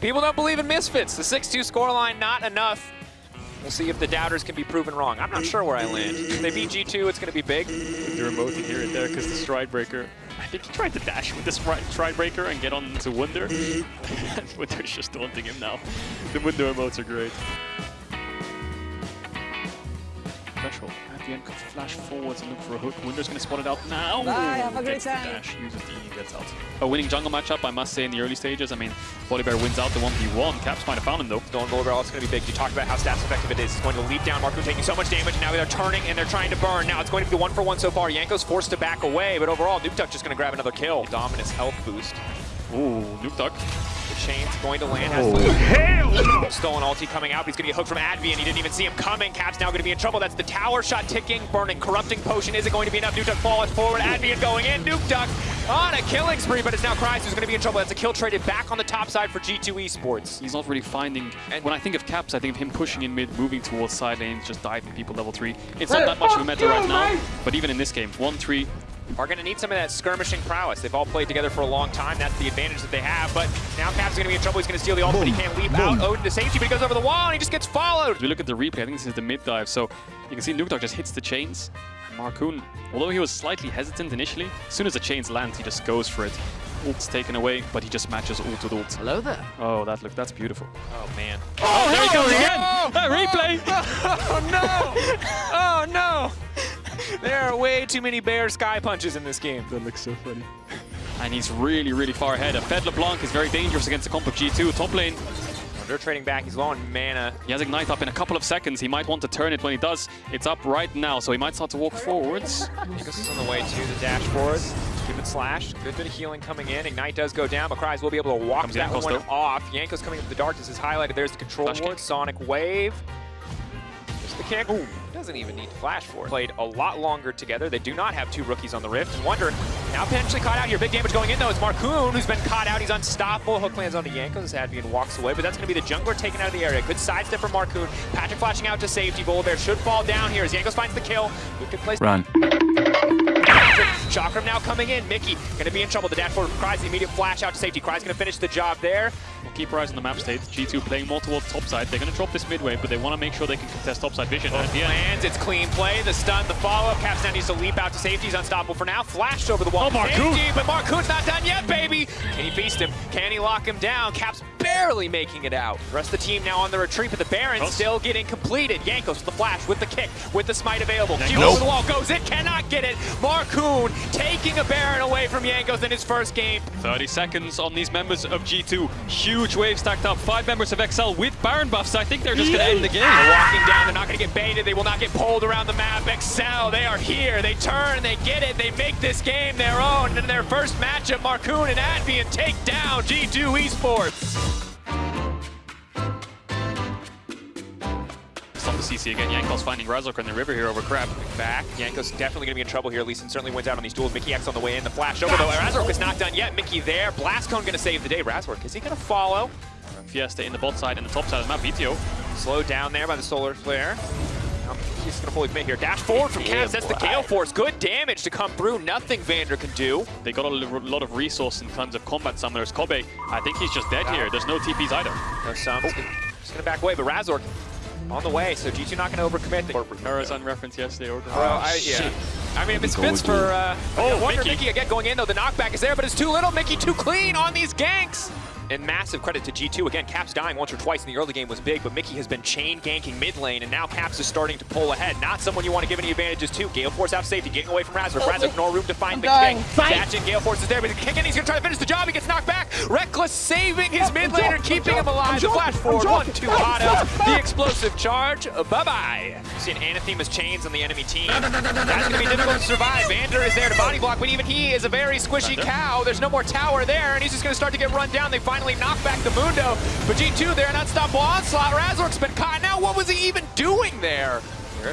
People don't believe in Misfits. The 6-2 scoreline, not enough. We'll see if the doubters can be proven wrong. I'm not sure where I land. If they beat G2, it's going to be big. The remote here and there because the Stridebreaker. I think he tried to dash with the Stride, Breaker and get on to Wunder. Wunder's just taunting him now. The Wunder emotes are great. Threshold. At could flash forwards and look for a hook. Wunder's going to spot it out now. Bye, have a great Gets the time. dash, uses the E, gets out. A winning jungle matchup, I must say, in the early stages. I mean, Volibear wins out the 1v1. Caps might have found him, though. Stolen Bullet it's going to be big. You talked about how stats effective it is. It's going to leap down. Marco taking so much damage, and now they're turning and they're trying to burn. Now it's going to be the one for one so far. Jankos forced to back away, but overall, Nukeduck just going to grab another kill. Dominus health boost. Ooh, Nukeduck. The chain's going to land. Has oh. Stolen ulti coming out, but he's going to get hooked from Advi, and he didn't even see him coming. Cap's now going to be in trouble. That's the tower shot ticking, burning, corrupting potion. Is it going to be enough? Nukeduck falls forward. Advienne going in. Nukeduck on a killing spree, but it's now Kryze who's going to be in trouble. That's a kill traded back on the top side for G2 Esports. He's not really finding. And- when I think of Caps, I think of him pushing in mid, moving towards side lanes, just diving people level 3. It's not that much of a meta right now, but even in this game, 1-3, are going to need some of that skirmishing prowess. They've all played together for a long time. That's the advantage that they have. But now Cap's is going to be in trouble. He's going to steal the ult, but he can't leap out. Odin to safety, but he goes over the wall and he just gets followed. If we look at the replay, I think this is the mid dive, so you can see Nuke just hits the chains. Markoon, although he was slightly hesitant initially, as soon as the chains land, he just goes for it. Ult's taken away, but he just matches ult with ult. Hello there. Oh, that look, that's beautiful. Oh, man. Oh, there he goes again! no! That replay! Oh, oh, no! Oh, no! There are way too many bear sky punches in this game. That looks so funny. And he's really, really far ahead. A Fed LeBlanc is very dangerous against the comp of G2. Top lane, oh, They're trading back. He's low on mana. he has Ignite up in a couple of seconds. He might want to turn it when he does. It's up right now, so he might start to walk forwards. Jankos is on the way to the dashboard. Keep it slashed. Good bit of healing coming in. Ignite does go down. McCry's will be able to walk Comes that Jankos, one though. off. Jankos coming up with the darkness is highlighted. There's the control Flash ward. kick. Sonic Wave. There's the kick. Ooh. Doesn't even need to flash for it. Played a lot longer together. They do not have two rookies on the Rift. And Wunder now potentially caught out here. Big damage going in though. It's Markoon who's been caught out. He's unstoppable. Hook lands onto Jankos as Advienne walks away. But that's going to be the jungler taken out of the area. Good sidestep for Markoon. Patrik flashing out to safety. Bear should fall down here as Jankos finds the kill. Good place. Run. Chakram now coming in. Mickey gonna be in trouble. The dashboard from Kryze, the immediate flash out to safety. Kryze gonna finish the job there. We'll keep our eyes on the map state. G2 playing more towards top side. They're going to drop this mid wave, but they want to make sure they can contest top side vision. Oh, and at the end, Lands, it's clean play. The stun, the follow-up. Caps now needs to leap out to safety. He's unstoppable for now. Flashed over the wall. Oh, to Markoon. safety, but Markoon's not done yet, baby. Can he feast him? Can he lock him down? Caps barely making it out. The rest of the team now on the retreat, but the Baron Close. still getting completed. Jankos with the flash, with the kick, with the smite available. Jankos. Q over the wall goes it, cannot get it. Markoon taking a Baron away from Jankos in his first game. 30 seconds on these members of G2. Huge wave stacked up. Five members of XL with Baron buffs. I think they're just going to end the game. They're walking down. They're not going to get baited. They will not get pulled around the map. XL, they are here. They turn. They get it. They make this game their own. In their first matchup, Markoon and Advienne take down G2 Esports. CC again. Jankos finding Razork in the river here over Crab. Back. Jankos definitely going to be in trouble here. Lee Sin certainly wins out on these duels. Mikyx on the way in. The flash over, though. Razork is not done yet. Mickey there. Blastcone going to save the day. Razork, is he going to follow? Fiesta in the bot side and the top side of the map. Vetheo. Slowed down there by the solar flare. He's going to fully commit here. Dash forward from Cavs. That's the. Gale Force. Good damage to come through. Nothing Vander can do. They got a lot of resource in terms of combat summoners. Kobbe, I think he's just dead here. There's no TPs either. There's some. Oh. Just going to back away, but Razork on the way, so G2 not going to overcommit. The, Horizon reference yesterday. Or Bro, I, yeah. I mean, if it's spits for, uh, Oh, I wonder Mickey. Mickey again going in though. The knockback is there, but it's too little. Mickey too clean on these ganks. And massive credit to G2. Again, Caps dying once or twice in the early game was big, but Mickey has been chain ganking mid lane, and now Caps is starting to pull ahead. Not someone you want to give any advantages to. Gale Force out safety, getting away from Razork. Oh, Razork oh, no room to find I'm the dying. kick. Fight. Catching Gale Force is there, but he's kicking. He's gonna try to finish the job. He gets knocked back. Rekkles saving his mid laner, joking, keeping I'm him alive. The flash I'm forward, joking. one, two, Stop, auto. stop, stop. The explosive charge. Bye bye. See an Anathema's chains on the enemy team. That's gonna be difficult to survive. Vander is there to body block, but even he is a very squishy cow. There's no more tower there, and he's just gonna start to get run down. They finally knock back the Mundo, but G2 there, an unstoppable onslaught. Razork's been caught. Now, what was he even doing there?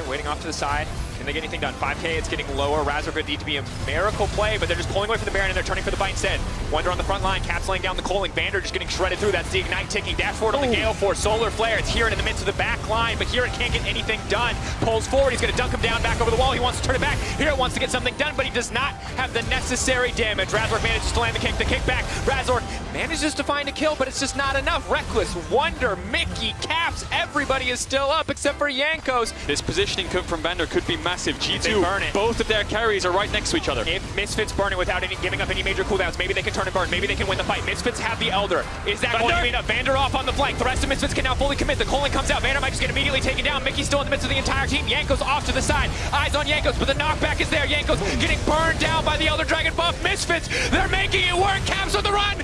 Waiting off to the side. Can they get anything done? 5k, it's getting lower. Razork could need to be a miracle play, but they're just pulling away from the Baron and they're turning for the fight instead. Wunder on the front line, Caps laying down the calling. Vander just getting shredded through. That's the Ignite ticking. Dash forward on the Gale Force. Solar Flare, it's here in the midst of the back line, but here it can't get anything done. Pulls forward, he's going to dunk him down back over the wall. He wants to turn it back. Here it wants to get something done, but he does not have the necessary damage. Razork manages to land the kick, the kick back. Razork manages to find a kill, but it's just not enough. Rekkles, Wunder, Mickey, Caps, everybody is still up except for Jankos. This positioning could- from Vander could be massive. G2, burn it. both of their carries are right next to each other. If Misfits burn it without any giving up any major cooldowns, maybe they can turn and burn. Maybe they can win the fight. Misfits have the Elder. Is that going to be enough? Vander off on the flank. The rest of Misfits can now fully commit. The Colin comes out. Vander might just get immediately taken down. Mickey's still in the midst of the entire team. Jankos off to the side. Eyes on Jankos, but the knockback is there. Jankos getting burned down by the Elder Dragon buff. Misfits, they're making it work. Caps on the run.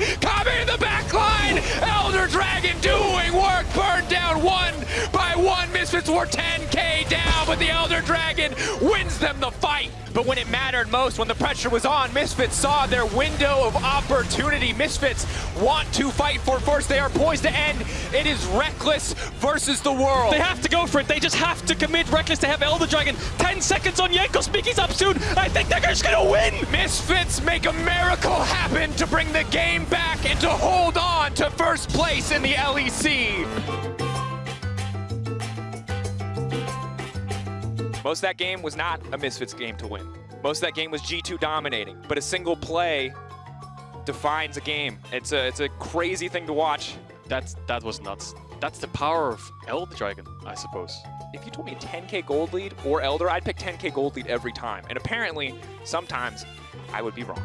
Misfits were 10k down, but the Elder Dragon wins them the fight. But when it mattered most, when the pressure was on, Misfits saw their window of opportunity. Misfits want to fight for first. They are poised to end. It is Rekkles versus the world. They have to go for it. They just have to commit Rekkles to have Elder Dragon. 10 seconds on Jankos. Mickey's up soon. I think they're just going to win. Misfits make a miracle happen to bring the game back and to hold on to first place in the LEC. Most of that game was not a Misfits game to win. Most of that game was G2 dominating, but a single play defines a game. It's a, it's a crazy thing to watch. That's, that was nuts. That's the power of Elder Dragon, I suppose. If you told me a 10k gold lead or Elder, I'd pick 10k gold lead every time. And apparently, sometimes I would be wrong.